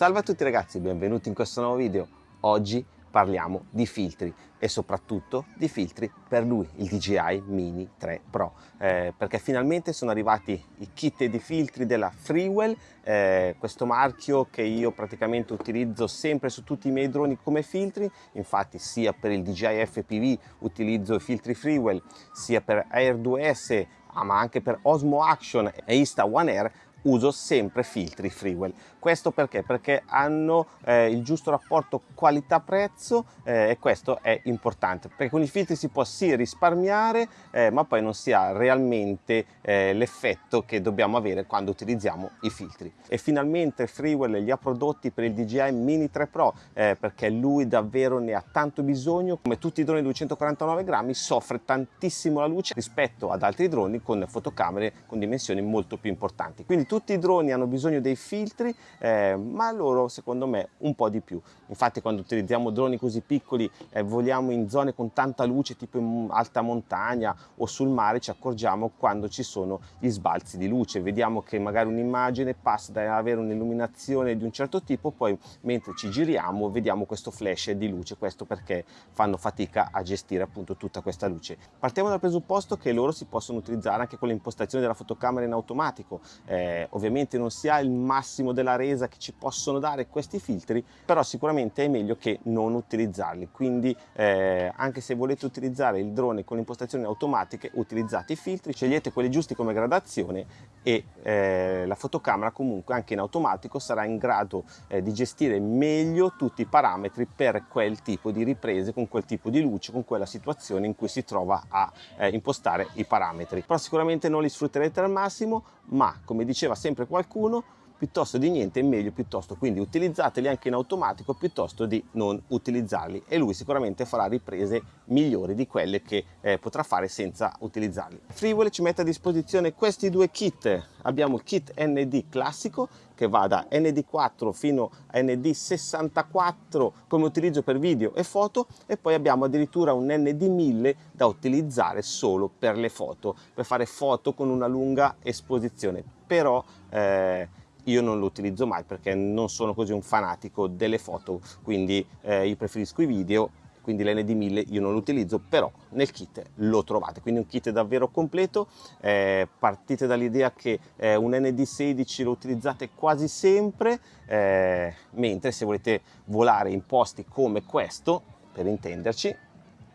Salve a tutti ragazzi, benvenuti in questo nuovo video. Oggi parliamo di filtri e soprattutto di filtri per lui, il DJI Mini 3 Pro, eh, perché finalmente sono arrivati i kit di filtri della Freewell, eh, questo marchio che io praticamente utilizzo sempre su tutti i miei droni come filtri, infatti sia per il DJI FPV utilizzo i filtri Freewell, sia per Air 2S, ah, ma anche per Osmo Action e Insta One Air uso sempre filtri Freewell. Questo perché? Perché hanno eh, il giusto rapporto qualità-prezzo eh, e questo è importante perché con i filtri si può sì risparmiare eh, ma poi non si ha realmente eh, l'effetto che dobbiamo avere quando utilizziamo i filtri. E finalmente Freewell li ha prodotti per il DJI Mini 3 Pro eh, perché lui davvero ne ha tanto bisogno. Come tutti i droni 249 grammi soffre tantissimo la luce rispetto ad altri droni con fotocamere con dimensioni molto più importanti. Quindi tutti i droni hanno bisogno dei filtri eh, ma loro secondo me un po' di più. Infatti quando utilizziamo droni così piccoli eh, voliamo in zone con tanta luce tipo in alta montagna o sul mare ci accorgiamo quando ci sono gli sbalzi di luce. Vediamo che magari un'immagine passa da avere un'illuminazione di un certo tipo poi mentre ci giriamo vediamo questo flash di luce. Questo perché fanno fatica a gestire appunto tutta questa luce. Partiamo dal presupposto che loro si possono utilizzare anche con le impostazioni della fotocamera in automatico eh, ovviamente non si ha il massimo della resa che ci possono dare questi filtri però sicuramente è meglio che non utilizzarli. Quindi eh, anche se volete utilizzare il drone con impostazioni automatiche utilizzate i filtri scegliete quelli giusti come gradazione e eh, la fotocamera comunque anche in automatico sarà in grado eh, di gestire meglio tutti i parametri per quel tipo di riprese con quel tipo di luce con quella situazione in cui si trova a eh, impostare i parametri. Però sicuramente non li sfrutterete al massimo ma come diceva sempre qualcuno piuttosto di niente è meglio piuttosto quindi utilizzateli anche in automatico piuttosto di non utilizzarli. E lui sicuramente farà riprese migliori di quelle che eh, potrà fare senza utilizzarli. Freewell ci mette a disposizione questi due kit. Abbiamo il kit ND classico che va da ND4 fino a ND64 come utilizzo per video e foto e poi abbiamo addirittura un ND1000 da utilizzare solo per le foto per fare foto con una lunga esposizione però eh, io non lo utilizzo mai perché non sono così un fanatico delle foto quindi eh, io preferisco i video quindi l'ND1000 io non lo utilizzo però nel kit lo trovate. Quindi un kit davvero completo eh, partite dall'idea che eh, un ND16 lo utilizzate quasi sempre eh, mentre se volete volare in posti come questo per intenderci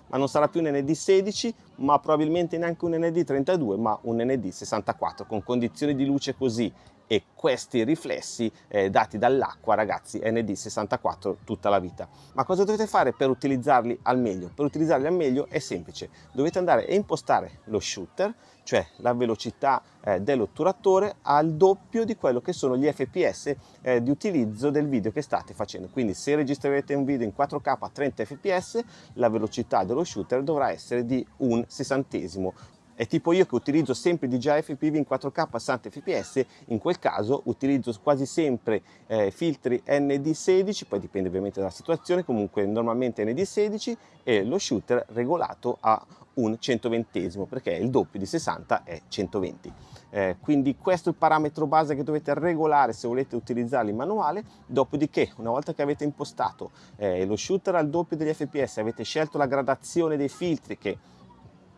ma non sarà più un ND16 ma probabilmente neanche un ND32 ma un ND64 con condizioni di luce così e questi riflessi eh, dati dall'acqua ragazzi ND64 tutta la vita. Ma cosa dovete fare per utilizzarli al meglio? Per utilizzarli al meglio è semplice. Dovete andare a impostare lo shooter cioè la velocità eh, dell'otturatore al doppio di quello che sono gli fps eh, di utilizzo del video che state facendo. Quindi se registrerete un video in 4k a 30 fps la velocità dello shooter dovrà essere di un sessantesimo è tipo io che utilizzo sempre DJI FPV in 4K a 60 fps, in quel caso utilizzo quasi sempre eh, filtri ND16, poi dipende ovviamente dalla situazione, comunque normalmente ND16 e lo shooter regolato a un 120 perché il doppio di 60 è 120 eh, quindi questo è il parametro base che dovete regolare se volete utilizzarli in manuale. Dopodiché una volta che avete impostato eh, lo shooter al doppio degli fps avete scelto la gradazione dei filtri che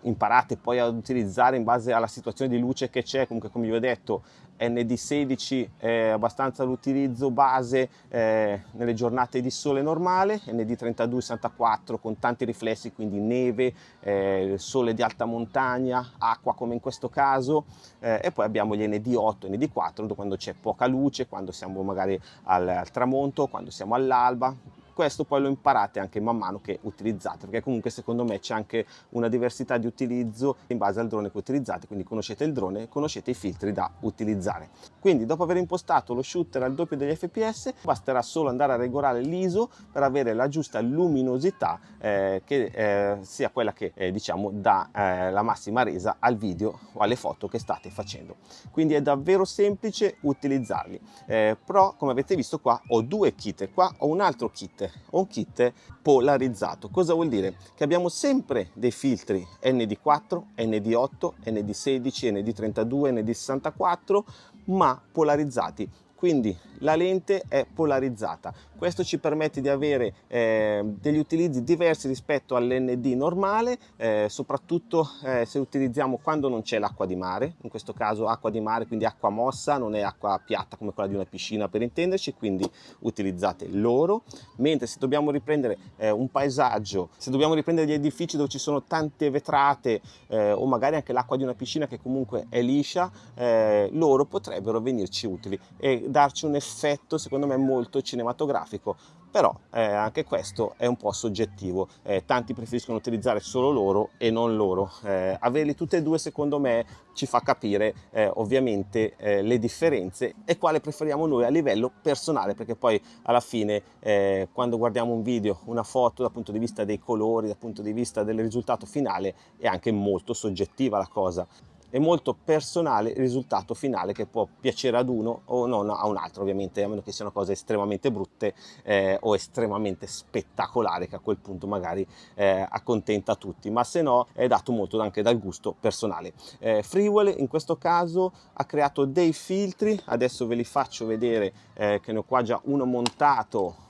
imparate poi ad utilizzare in base alla situazione di luce che c'è, comunque come vi ho detto ND16 è abbastanza l'utilizzo base eh, nelle giornate di sole normale, ND32 64 con tanti riflessi, quindi neve, eh, sole di alta montagna, acqua come in questo caso eh, e poi abbiamo gli ND8 ND4 quando c'è poca luce, quando siamo magari al, al tramonto, quando siamo all'alba, questo poi lo imparate anche man mano che utilizzate perché comunque secondo me c'è anche una diversità di utilizzo in base al drone che utilizzate quindi conoscete il drone e conoscete i filtri da utilizzare. Quindi dopo aver impostato lo shooter al doppio degli fps basterà solo andare a regolare l'ISO per avere la giusta luminosità eh, che eh, sia quella che eh, diciamo dà eh, la massima resa al video o alle foto che state facendo. Quindi è davvero semplice utilizzarli. Eh, però come avete visto qua ho due kit. Qua ho un altro kit o un kit polarizzato. Cosa vuol dire? Che abbiamo sempre dei filtri ND4, ND8, ND16, ND32, ND64, ma polarizzati quindi la lente è polarizzata. Questo ci permette di avere eh, degli utilizzi diversi rispetto all'ND normale, eh, soprattutto eh, se utilizziamo quando non c'è l'acqua di mare, in questo caso acqua di mare, quindi acqua mossa, non è acqua piatta come quella di una piscina per intenderci, quindi utilizzate l'oro, mentre se dobbiamo riprendere eh, un paesaggio, se dobbiamo riprendere gli edifici dove ci sono tante vetrate eh, o magari anche l'acqua di una piscina che comunque è liscia, eh, loro potrebbero venirci utili e darci un effetto secondo me molto cinematografico grafico però eh, anche questo è un po' soggettivo. Eh, tanti preferiscono utilizzare solo loro e non loro. Eh, averli tutte e due secondo me ci fa capire eh, ovviamente eh, le differenze e quale preferiamo noi a livello personale perché poi alla fine eh, quando guardiamo un video una foto dal punto di vista dei colori dal punto di vista del risultato finale è anche molto soggettiva la cosa è molto personale il risultato finale che può piacere ad uno o non a un altro ovviamente a meno che siano cose estremamente brutte eh, o estremamente spettacolari che a quel punto magari eh, accontenta tutti. Ma se no è dato molto anche dal gusto personale. Eh, Freewell in questo caso ha creato dei filtri. Adesso ve li faccio vedere eh, che ne ho qua già uno montato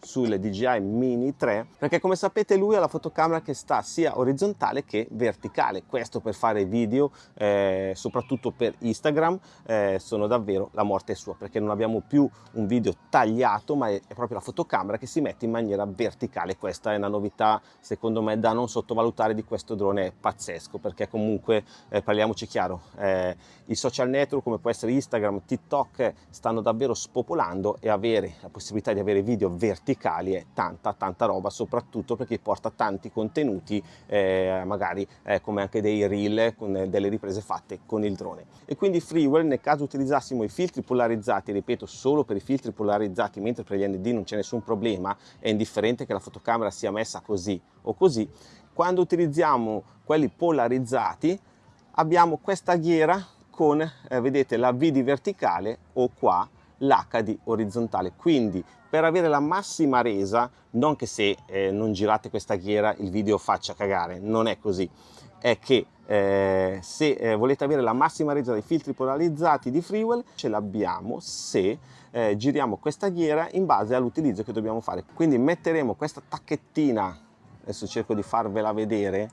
sul DJI Mini 3 perché come sapete lui ha la fotocamera che sta sia orizzontale che verticale. Questo per fare video eh, soprattutto per Instagram eh, sono davvero la morte sua perché non abbiamo più un video tagliato ma è, proprio la fotocamera che si mette in maniera verticale. Questa è una novità secondo me da non sottovalutare di questo drone pazzesco perché comunque eh, parliamoci chiaro eh, i social network come può essere Instagram TikTok stanno davvero spopolando e avere la possibilità di avere video verticali verticali è tanta tanta roba soprattutto perché porta tanti contenuti eh, magari eh, come anche dei reel con delle riprese fatte con il drone. E quindi Freewell nel caso utilizzassimo i filtri polarizzati ripeto solo per i filtri polarizzati mentre per gli ND non c'è nessun problema è indifferente che la fotocamera sia messa così o così quando utilizziamo quelli polarizzati abbiamo questa ghiera con eh, vedete la V di verticale o qua l'HD orizzontale. Quindi per avere la massima resa non che se eh, non girate questa ghiera il video faccia cagare non è così. È che eh, se eh, volete avere la massima resa dei filtri polarizzati di Freewell ce l'abbiamo se eh, giriamo questa ghiera in base all'utilizzo che dobbiamo fare. Quindi metteremo questa tacchettina adesso cerco di farvela vedere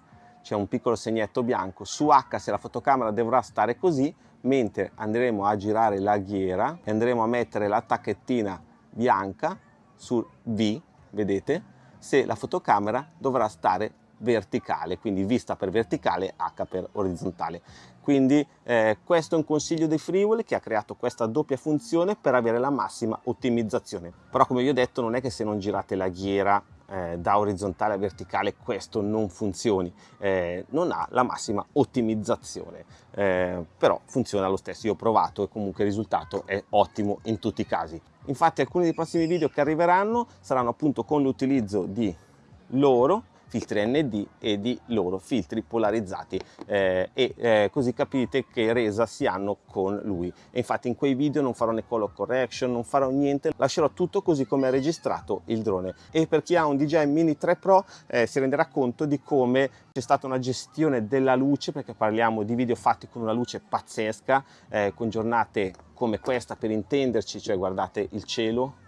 c'è un piccolo segnetto bianco su H se la fotocamera dovrà stare così mentre andremo a girare la ghiera e andremo a mettere la tacchettina bianca su V, vedete, se la fotocamera dovrà stare verticale, quindi vista per verticale, H per orizzontale. Quindi eh, questo è un consiglio di Freewell che ha creato questa doppia funzione per avere la massima ottimizzazione. Però come vi ho detto non è che se non girate la ghiera eh, da orizzontale a verticale questo non funzioni, eh, non ha la massima ottimizzazione, eh, però funziona lo stesso, io ho provato e comunque il risultato è ottimo in tutti i casi. Infatti alcuni dei prossimi video che arriveranno saranno appunto con l'utilizzo di loro filtri ND e di loro filtri polarizzati eh, e eh, così capite che resa si hanno con lui. E infatti in quei video non farò né color correction non farò niente lascerò tutto così come è registrato il drone. E per chi ha un DJI Mini 3 Pro eh, si renderà conto di come c'è stata una gestione della luce perché parliamo di video fatti con una luce pazzesca eh, con giornate come questa per intenderci cioè guardate il cielo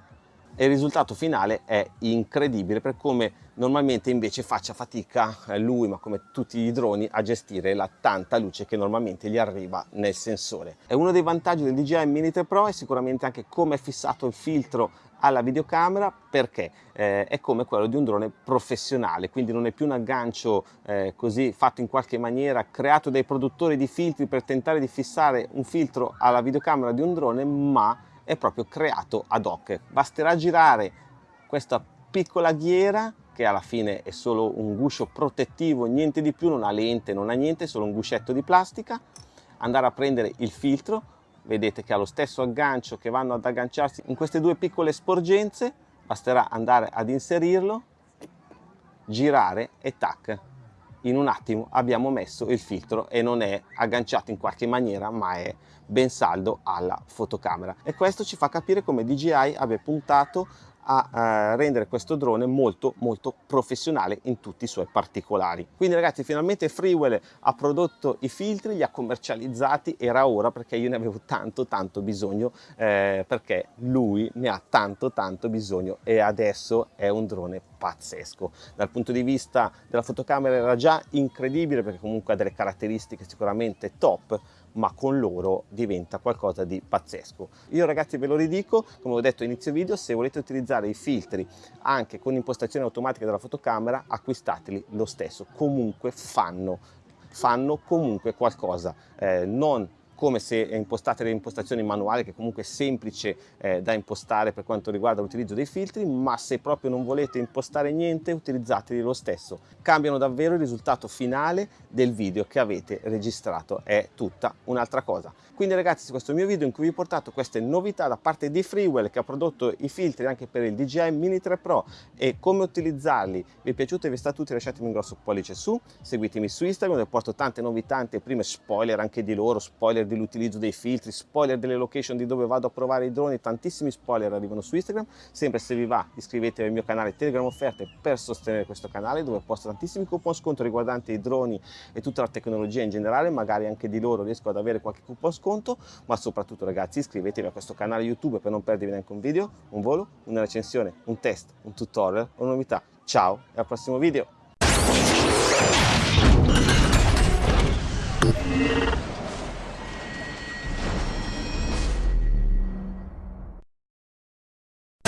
e il risultato finale è incredibile per come normalmente invece faccia fatica eh, lui ma come tutti i droni a gestire la tanta luce che normalmente gli arriva nel sensore. E uno dei vantaggi del DJI Mini 3 Pro è sicuramente anche come è fissato il filtro alla videocamera perché eh, è come quello di un drone professionale quindi non è più un aggancio eh, così fatto in qualche maniera creato dai produttori di filtri per tentare di fissare un filtro alla videocamera di un drone ma è proprio creato ad hoc. Basterà girare questa piccola ghiera che alla fine è solo un guscio protettivo, niente di più, non ha lente, non ha niente, è solo un guscetto di plastica, andare a prendere il filtro, vedete che ha lo stesso aggancio che vanno ad agganciarsi in queste due piccole sporgenze, basterà andare ad inserirlo, girare e tac, in un attimo abbiamo messo il filtro e non è agganciato in qualche maniera ma è ben saldo alla fotocamera. E questo ci fa capire come DJI abbia puntato a rendere questo drone molto molto professionale in tutti i suoi particolari. Quindi ragazzi finalmente Freewell ha prodotto i filtri, li ha commercializzati, era ora perché io ne avevo tanto tanto bisogno eh, perché lui ne ha tanto tanto bisogno e adesso è un drone pazzesco. Dal punto di vista della fotocamera era già incredibile perché comunque ha delle caratteristiche sicuramente top, ma con loro diventa qualcosa di pazzesco. Io ragazzi ve lo ridico, come ho detto inizio video, se volete utilizzare i filtri anche con impostazione automatica della fotocamera, acquistateli lo stesso, comunque fanno fanno comunque qualcosa, eh, non come se impostate le impostazioni manuali che comunque è semplice eh, da impostare per quanto riguarda l'utilizzo dei filtri ma se proprio non volete impostare niente utilizzateli lo stesso. Cambiano davvero il risultato finale del video che avete registrato è tutta un'altra cosa. Quindi ragazzi questo è il mio video in cui vi ho portato queste novità da parte di Freewell che ha prodotto i filtri anche per il DJI Mini 3 Pro e come utilizzarli vi è piaciuto e vi è stato utile lasciatemi un grosso pollice su seguitemi su Instagram dove porto tante novità tante prime spoiler anche di loro spoiler dell'utilizzo dei filtri, spoiler delle location di dove vado a provare i droni, tantissimi spoiler arrivano su Instagram, sempre se vi va iscrivetevi al mio canale Telegram Offerte per sostenere questo canale dove posto tantissimi coupon sconto riguardanti i droni e tutta la tecnologia in generale, magari anche di loro riesco ad avere qualche coupon sconto, ma soprattutto ragazzi iscrivetevi a questo canale YouTube per non perdervi neanche un video, un volo, una recensione, un test, un tutorial, una novità. Ciao e al prossimo video!